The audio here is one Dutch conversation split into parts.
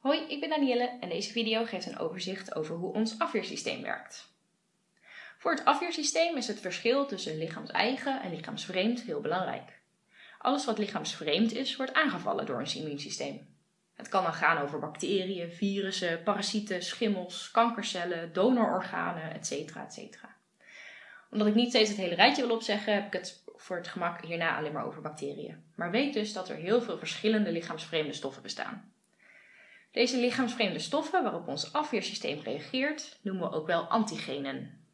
Hoi, ik ben Danielle en deze video geeft een overzicht over hoe ons afweersysteem werkt. Voor het afweersysteem is het verschil tussen lichaams-eigen en lichaamsvreemd heel belangrijk. Alles wat lichaamsvreemd is, wordt aangevallen door ons immuunsysteem. Het kan dan gaan over bacteriën, virussen, parasieten, schimmels, kankercellen, donororganen, etc. etc. Omdat ik niet steeds het hele rijtje wil opzeggen, heb ik het voor het gemak hierna alleen maar over bacteriën. Maar weet dus dat er heel veel verschillende lichaamsvreemde stoffen bestaan. Deze lichaamsvreemde stoffen waarop ons afweersysteem reageert, noemen we ook wel antigenen.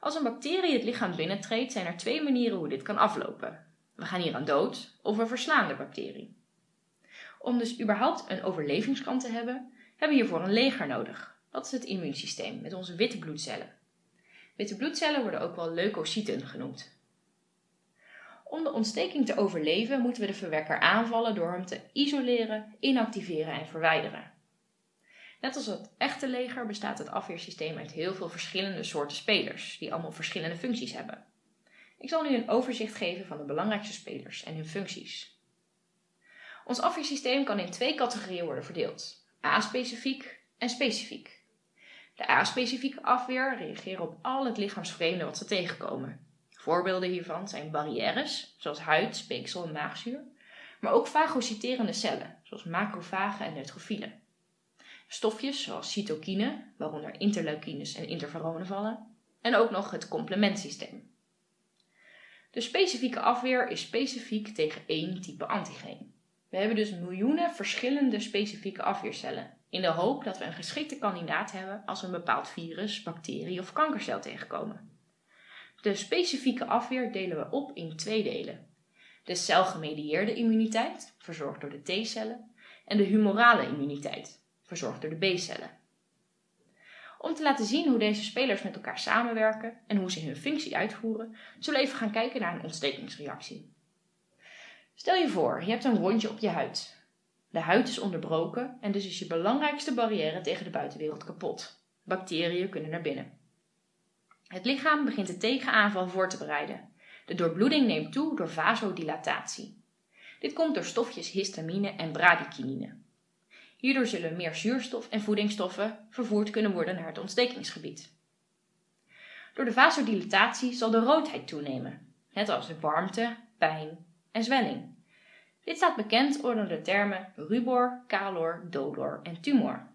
Als een bacterie het lichaam binnentreedt, zijn er twee manieren hoe dit kan aflopen. We gaan hier aan dood of we verslaan de bacterie. Om dus überhaupt een overlevingskant te hebben, hebben we hiervoor een leger nodig. Dat is het immuunsysteem met onze witte bloedcellen. Witte bloedcellen worden ook wel leukocyten genoemd. Om de ontsteking te overleven moeten we de verwekker aanvallen door hem te isoleren, inactiveren en verwijderen. Net als het echte leger bestaat het afweersysteem uit heel veel verschillende soorten spelers, die allemaal verschillende functies hebben. Ik zal nu een overzicht geven van de belangrijkste spelers en hun functies. Ons afweersysteem kan in twee categorieën worden verdeeld: A-specifiek en specifiek. De A-specifieke afweer reageert op al het lichaamsvreemde wat ze tegenkomen. Voorbeelden hiervan zijn barrières, zoals huid, speeksel en maagzuur, maar ook fagocyterende cellen, zoals macrofagen en neutrofielen. Stofjes zoals cytokine, waaronder interleukines en interferonen vallen, en ook nog het complementsysteem. De specifieke afweer is specifiek tegen één type antigeen. We hebben dus miljoenen verschillende specifieke afweercellen, in de hoop dat we een geschikte kandidaat hebben als we een bepaald virus, bacterie of kankercel tegenkomen. De specifieke afweer delen we op in twee delen. De celgemedieerde immuniteit, verzorgd door de T-cellen, en de humorale immuniteit, verzorgd door de B-cellen. Om te laten zien hoe deze spelers met elkaar samenwerken en hoe ze hun functie uitvoeren, zullen we even gaan kijken naar een ontstekingsreactie. Stel je voor, je hebt een wondje op je huid. De huid is onderbroken en dus is je belangrijkste barrière tegen de buitenwereld kapot. Bacteriën kunnen naar binnen. Het lichaam begint de tegenaanval voor te bereiden. De doorbloeding neemt toe door vasodilatatie. Dit komt door stofjes histamine en bradykinine. Hierdoor zullen meer zuurstof en voedingsstoffen vervoerd kunnen worden naar het ontstekingsgebied. Door de vasodilatatie zal de roodheid toenemen, net als de warmte, pijn en zwelling. Dit staat bekend onder de termen rubor, calor, dolor en tumor.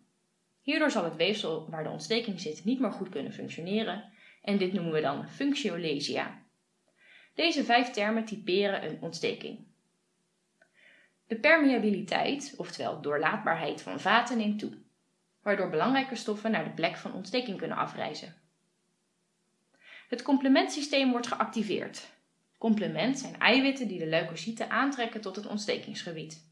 Hierdoor zal het weefsel waar de ontsteking zit niet meer goed kunnen functioneren en dit noemen we dan functiolesia. Deze vijf termen typeren een ontsteking. De permeabiliteit, oftewel doorlaatbaarheid van vaten, neemt toe, waardoor belangrijke stoffen naar de plek van ontsteking kunnen afreizen. Het complementsysteem wordt geactiveerd. Complement zijn eiwitten die de leukocyten aantrekken tot het ontstekingsgebied.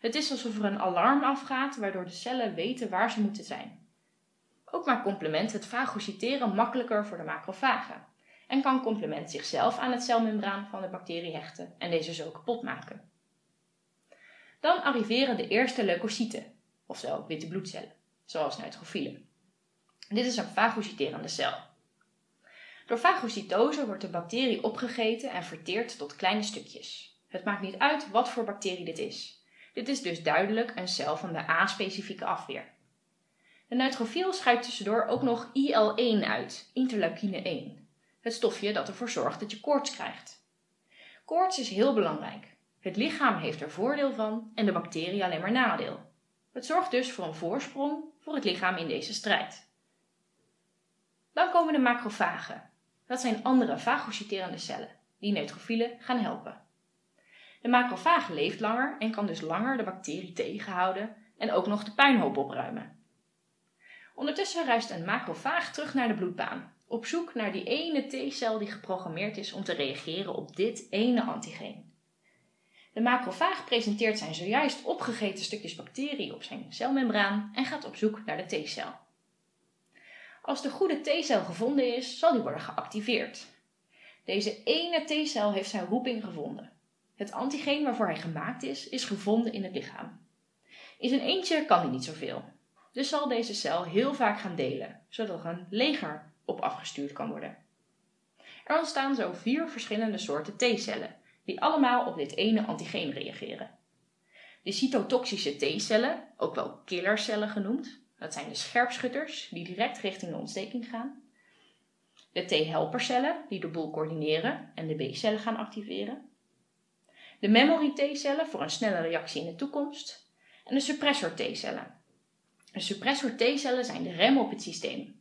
Het is alsof er een alarm afgaat waardoor de cellen weten waar ze moeten zijn. Ook maakt complement het fagocyteren makkelijker voor de macrofagen en kan complement zichzelf aan het celmembraan van de bacterie hechten en deze zo kapot maken. Dan arriveren de eerste leukocyten, oftewel witte bloedcellen, zoals neutrofielen. Dit is een fagocyterende cel. Door fagocytose wordt de bacterie opgegeten en verteerd tot kleine stukjes. Het maakt niet uit wat voor bacterie dit is. Dit is dus duidelijk een cel van de A-specifieke afweer. De neutrofiel scheidt tussendoor ook nog IL-1 uit, interleukine 1. Het stofje dat ervoor zorgt dat je koorts krijgt. Koorts is heel belangrijk. Het lichaam heeft er voordeel van en de bacterie alleen maar nadeel. Het zorgt dus voor een voorsprong voor het lichaam in deze strijd. Dan komen de macrofagen. Dat zijn andere fagocyterende cellen, die neutrofielen gaan helpen. De macrofaag leeft langer en kan dus langer de bacterie tegenhouden en ook nog de puinhoop opruimen. Ondertussen reist een macrofaag terug naar de bloedbaan, op zoek naar die ene T-cel die geprogrammeerd is om te reageren op dit ene antigeen. De macrofaag presenteert zijn zojuist opgegeten stukjes bacterie op zijn celmembraan en gaat op zoek naar de T-cel. Als de goede T-cel gevonden is, zal die worden geactiveerd. Deze ene T-cel heeft zijn roeping gevonden. Het antigeen waarvoor hij gemaakt is, is gevonden in het lichaam. In zijn eentje kan hij niet zoveel. Dus zal deze cel heel vaak gaan delen, zodat er een leger op afgestuurd kan worden. Er ontstaan zo vier verschillende soorten T-cellen, die allemaal op dit ene antigeen reageren. De cytotoxische T-cellen, ook wel killercellen genoemd, dat zijn de scherpschutters die direct richting de ontsteking gaan. De T-helpercellen die de boel coördineren en de B-cellen gaan activeren. De memory T-cellen voor een snelle reactie in de toekomst. En de suppressor T-cellen. De suppressor T-cellen zijn de rem op het systeem.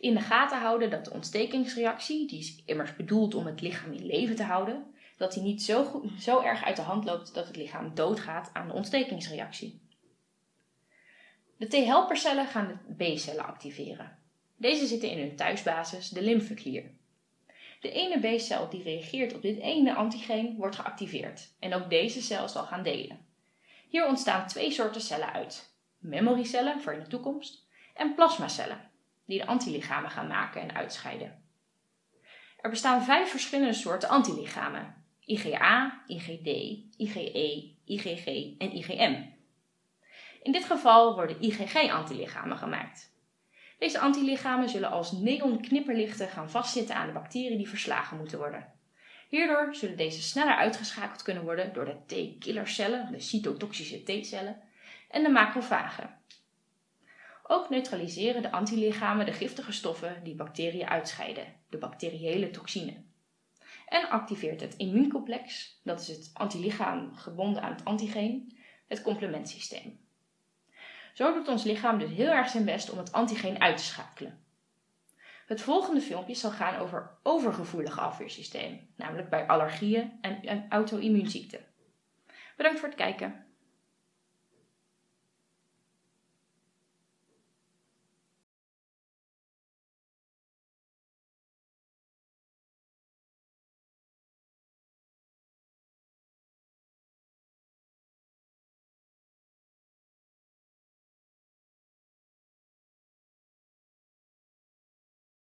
in de gaten houden dat de ontstekingsreactie, die is immers bedoeld om het lichaam in leven te houden, dat die niet zo, zo erg uit de hand loopt dat het lichaam doodgaat aan de ontstekingsreactie. De T-helpercellen gaan de B-cellen activeren. Deze zitten in hun thuisbasis, de lymfeklier. De ene B-cel die reageert op dit ene antigeen wordt geactiveerd en ook deze cel zal gaan delen. Hier ontstaan twee soorten cellen uit: memorycellen voor in de toekomst en plasmacellen, die de antilichamen gaan maken en uitscheiden. Er bestaan vijf verschillende soorten antilichamen: IgA, IgD, IgE, IgG en IgM. In dit geval worden IgG-antilichamen gemaakt. Deze antilichamen zullen als neonknipperlichten gaan vastzitten aan de bacteriën die verslagen moeten worden. Hierdoor zullen deze sneller uitgeschakeld kunnen worden door de T-killercellen, de cytotoxische T-cellen, en de macrofagen. Ook neutraliseren de antilichamen de giftige stoffen die bacteriën uitscheiden, de bacteriële toxine. En activeert het immuuncomplex, dat is het antilichaam gebonden aan het antigeen, het complementsysteem. Zo doet ons lichaam dus heel erg zijn best om het antigeen uit te schakelen. Het volgende filmpje zal gaan over overgevoelige afweersysteem, namelijk bij allergieën en, en auto-immuunziekten. Bedankt voor het kijken.